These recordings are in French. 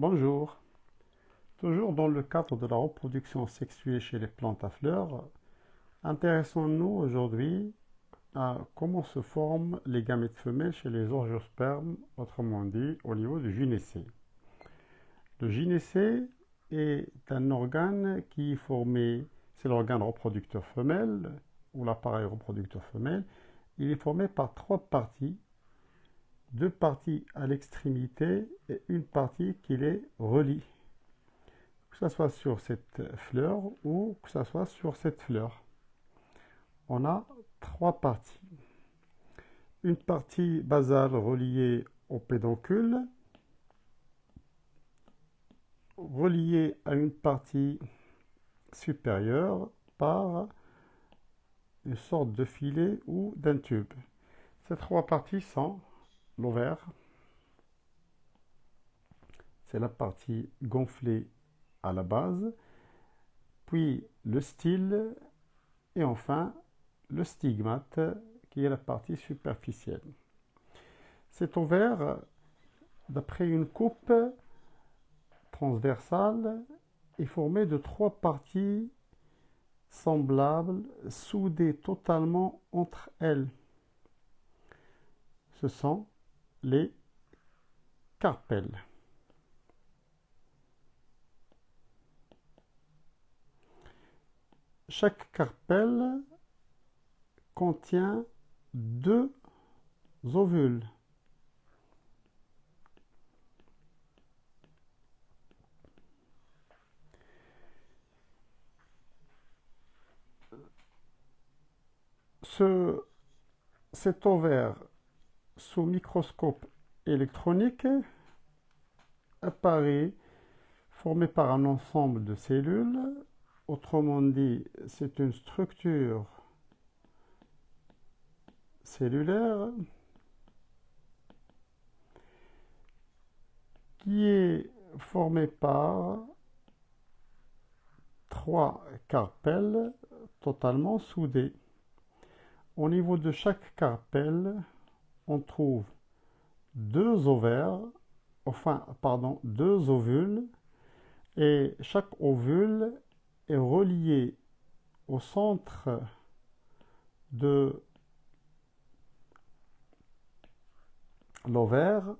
Bonjour. Toujours dans le cadre de la reproduction sexuée chez les plantes à fleurs, intéressons-nous aujourd'hui à comment se forment les gamètes femelles chez les orgiospermes, autrement dit au niveau du gynécée. Le gynécée est un organe qui est formé, c'est l'organe reproducteur femelle ou l'appareil reproducteur femelle. Il est formé par trois parties deux parties à l'extrémité et une partie qui les relie. Que ce soit sur cette fleur ou que ce soit sur cette fleur. On a trois parties. Une partie basale reliée au pédoncule, reliée à une partie supérieure par une sorte de filet ou d'un tube. Ces trois parties sont l'ovaire. C'est la partie gonflée à la base, puis le style et enfin le stigmate qui est la partie superficielle. Cet ovaire, d'après une coupe transversale, est formé de trois parties semblables, soudées totalement entre elles. Ce sont les carpelles. Chaque carpelle contient deux ovules. Ce, cet ovaire sous microscope électronique apparaît formé par un ensemble de cellules. Autrement dit, c'est une structure cellulaire qui est formée par trois carpelles totalement soudées. Au niveau de chaque carpelle, on trouve deux ovaires, enfin, pardon, deux ovules, et chaque ovule est relié au centre de l'ovaire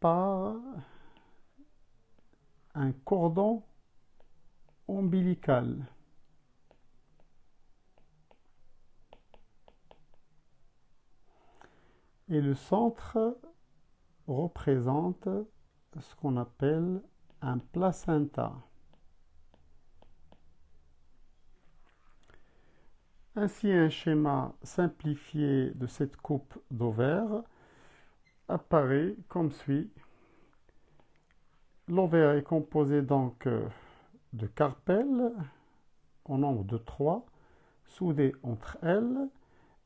par un cordon ombilical. Et le centre représente ce qu'on appelle un placenta. Ainsi, un schéma simplifié de cette coupe d'ovaire apparaît comme suit. L'ovaire est composé donc de carpelles au nombre de trois, soudées entre elles,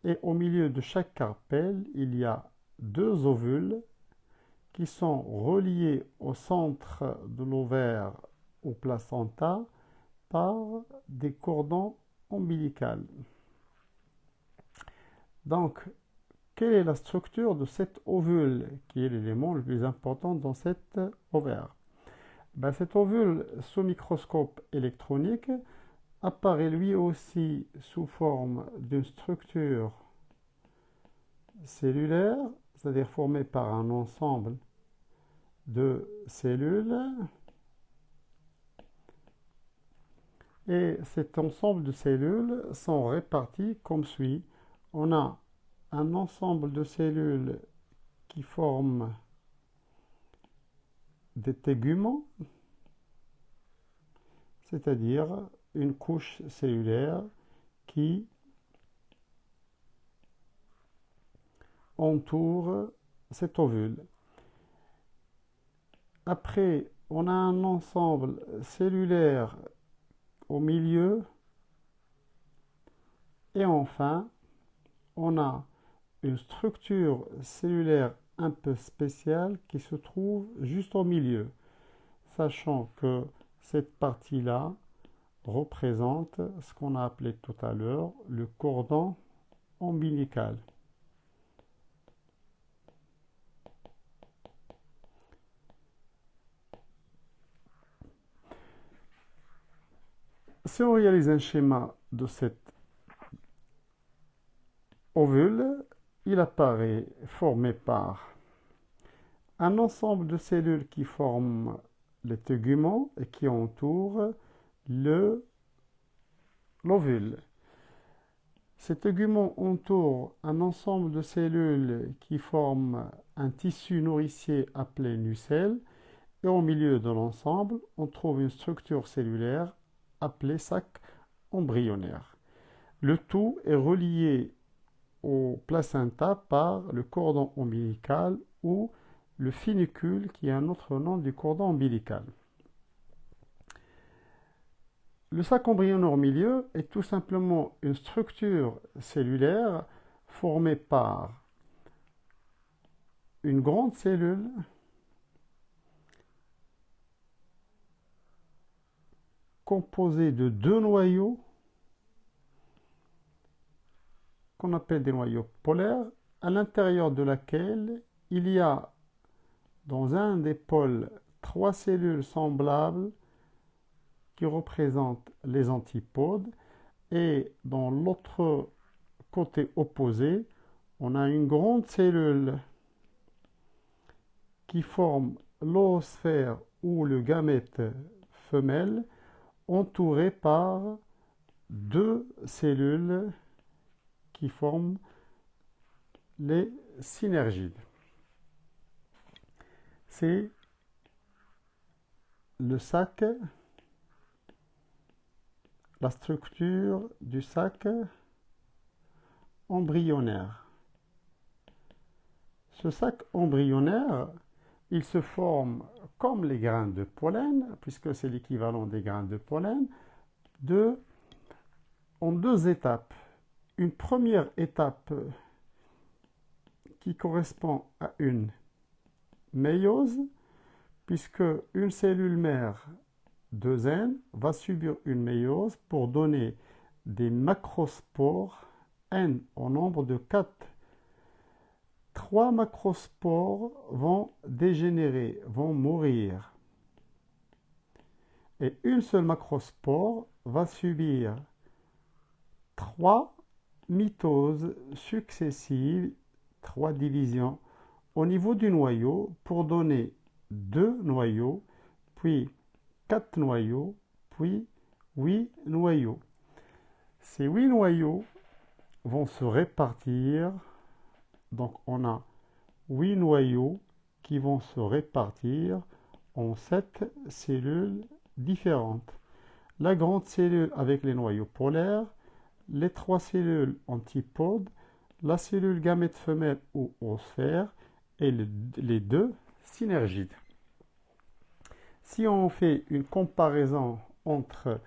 et au milieu de chaque carpelle, il y a deux ovules qui sont reliés au centre de l'ovaire au placenta par des cordons ombilicaux. Donc, quelle est la structure de cet ovule qui est l'élément le plus important dans cet ovaire? Ben, Cet ovule sous microscope électronique apparaît lui aussi sous forme d'une structure cellulaire, c'est-à-dire formée par un ensemble de cellules. Et cet ensemble de cellules sont réparties comme suit. On a un ensemble de cellules qui forment des téguments, c'est-à-dire une couche cellulaire qui entoure cet ovule. Après, on a un ensemble cellulaire au milieu. Et enfin, on a une structure cellulaire un peu spéciale qui se trouve juste au milieu, sachant que cette partie-là représente ce qu'on a appelé tout à l'heure le cordon ombilical. Si on réalise un schéma de cet ovule, il apparaît formé par un ensemble de cellules qui forment les téguments et qui entourent le l'ovule. Ces téguments entourent un ensemble de cellules qui forment un tissu nourricier appelé nucelle et au milieu de l'ensemble, on trouve une structure cellulaire appelée sac embryonnaire. Le tout est relié au placenta par le cordon ombilical ou le funicule qui est un autre nom du cordon ombilical. Le sac embryonnaire au milieu est tout simplement une structure cellulaire formée par une grande cellule composée de deux noyaux qu'on appelle des noyaux polaires, à l'intérieur de laquelle il y a dans un des pôles trois cellules semblables qui représentent les antipodes et dans l'autre côté opposé, on a une grande cellule qui forme l'oosphère ou le gamète femelle entouré par deux cellules qui forment les synergides. C'est le sac, la structure du sac embryonnaire. Ce sac embryonnaire, il se forme comme les grains de pollen, puisque c'est l'équivalent des grains de pollen, de, en deux étapes une première étape qui correspond à une puisque une cellule mère de N va subir une méiose pour donner des macrospores N au nombre de 4. Trois macrospores vont dégénérer, vont mourir. Et une seule macrospore va subir trois mitoses successives, trois divisions, au niveau du noyau pour donner deux noyaux, puis quatre noyaux, puis huit noyaux. Ces huit noyaux vont se répartir, donc on a huit noyaux qui vont se répartir en sept cellules différentes. La grande cellule avec les noyaux polaires, les trois cellules antipodes, la cellule gamète femelle ou osphère et les deux synergides. Si on fait une comparaison entre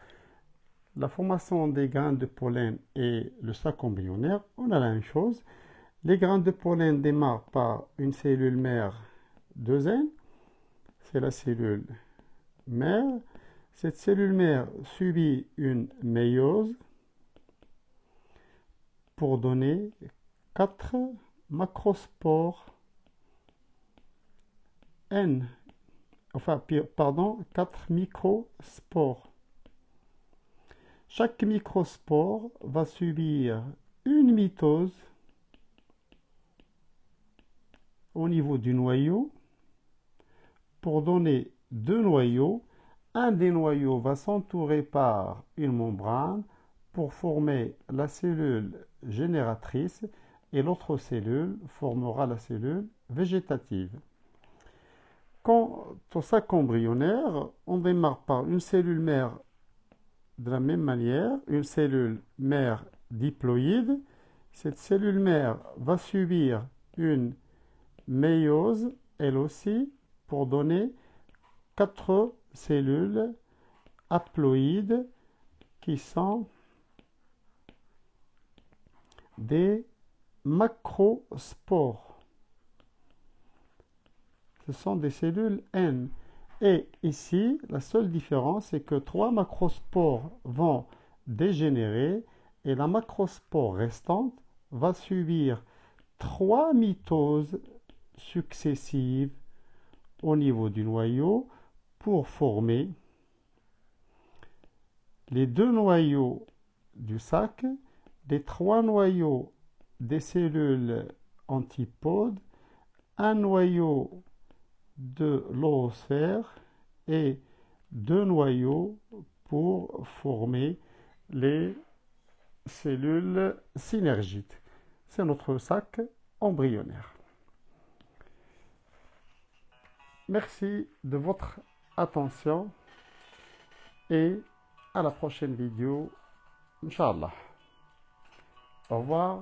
la formation des grains de pollen et le sac embryonnaire, on a la même chose. Les grains de pollen démarrent par une cellule mère 2N, c'est la cellule mère. Cette cellule mère subit une méiose pour donner 4 macrospores N, enfin, pardon, 4 microspores. Chaque microspore va subir une mitose au niveau du noyau pour donner deux noyaux. Un des noyaux va s'entourer par une membrane pour former la cellule génératrice et l'autre cellule formera la cellule végétative. Quant au sac embryonnaire, on démarre par une cellule mère de la même manière, une cellule mère diploïde. Cette cellule mère va subir une méiose, elle aussi, pour donner quatre cellules haploïdes qui sont des macrospores. Ce sont des cellules N. Et ici, la seule différence, c'est que trois macrospores vont dégénérer et la macrospore restante va subir trois mitoses successives au niveau du noyau pour former les deux noyaux du sac, les trois noyaux des cellules antipodes, un noyau de l'oosphère et deux noyaux pour former les cellules synergiques. C'est notre sac embryonnaire. Merci de votre attention et à la prochaine vidéo, Inch'Allah. Au revoir.